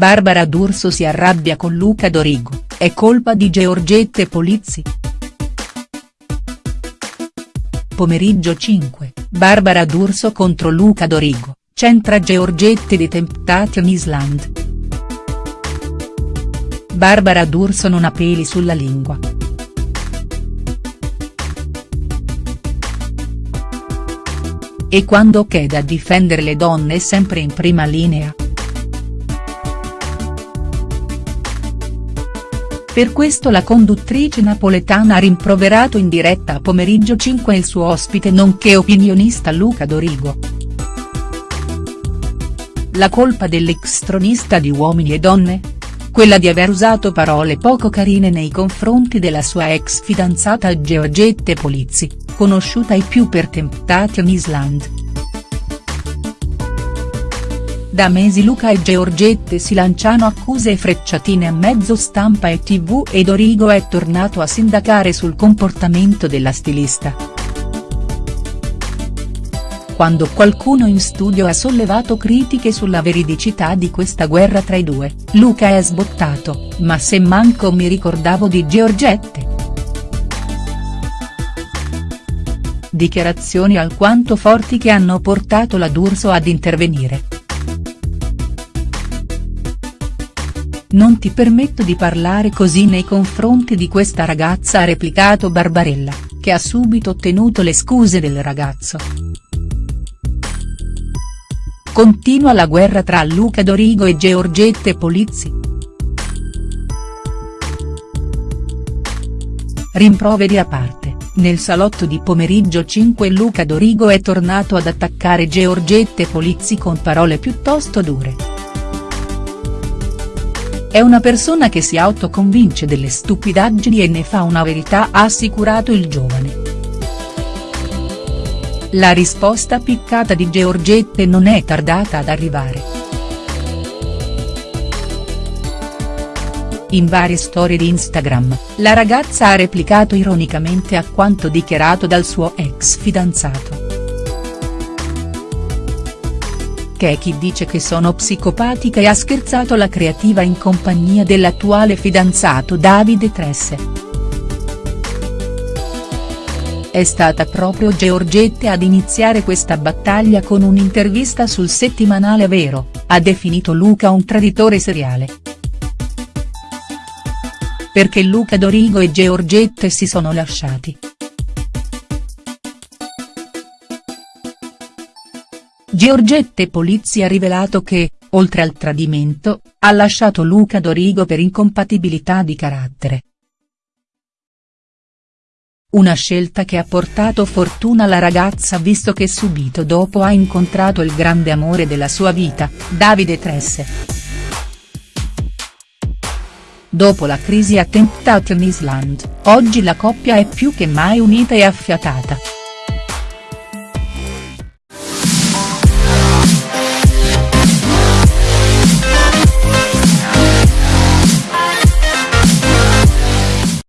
Barbara D'Urso si arrabbia con Luca Dorigo, è colpa di Georgette Polizzi?. Pomeriggio 5, Barbara D'Urso contro Luca Dorigo, centra Georgette di Temptation Island. Barbara D'Urso non ha peli sulla lingua. E quando chiede a difendere le donne è sempre in prima linea. Per questo la conduttrice napoletana ha rimproverato in diretta a Pomeriggio 5 il suo ospite nonché opinionista Luca Dorigo. La colpa dell'ex tronista di Uomini e Donne? Quella di aver usato parole poco carine nei confronti della sua ex fidanzata Georgette Polizzi, conosciuta ai più per Temptation Island. Da mesi Luca e Georgette si lanciano accuse e frecciatine a mezzo stampa e tv e Dorigo è tornato a sindacare sul comportamento della stilista. Quando qualcuno in studio ha sollevato critiche sulla veridicità di questa guerra tra i due, Luca è sbottato, ma se manco mi ricordavo di Georgette. Dichiarazioni alquanto forti che hanno portato la D'Urso ad intervenire. Non ti permetto di parlare così nei confronti di questa ragazza ha replicato Barbarella, che ha subito ottenuto le scuse del ragazzo. Continua la guerra tra Luca Dorigo e Georgette Polizzi. Rimproveri a parte, nel salotto di pomeriggio 5 Luca Dorigo è tornato ad attaccare Georgette Polizzi con parole piuttosto dure. È una persona che si autoconvince delle stupidaggini e ne fa una verità ha assicurato il giovane. La risposta piccata di Georgette non è tardata ad arrivare. In varie storie di Instagram, la ragazza ha replicato ironicamente a quanto dichiarato dal suo ex fidanzato è chi dice che sono psicopatica e ha scherzato la creativa in compagnia dell'attuale fidanzato Davide Tresse. È stata proprio Georgette ad iniziare questa battaglia con un'intervista sul settimanale Vero, ha definito Luca un traditore seriale. Perché Luca Dorigo e Georgette si sono lasciati. Giorgette Polizzi ha rivelato che, oltre al tradimento, ha lasciato Luca Dorigo per incompatibilità di carattere. Una scelta che ha portato fortuna alla ragazza visto che subito dopo ha incontrato il grande amore della sua vita, Davide Tresse. Dopo la crisi a Temptation Island, oggi la coppia è più che mai unita e affiatata.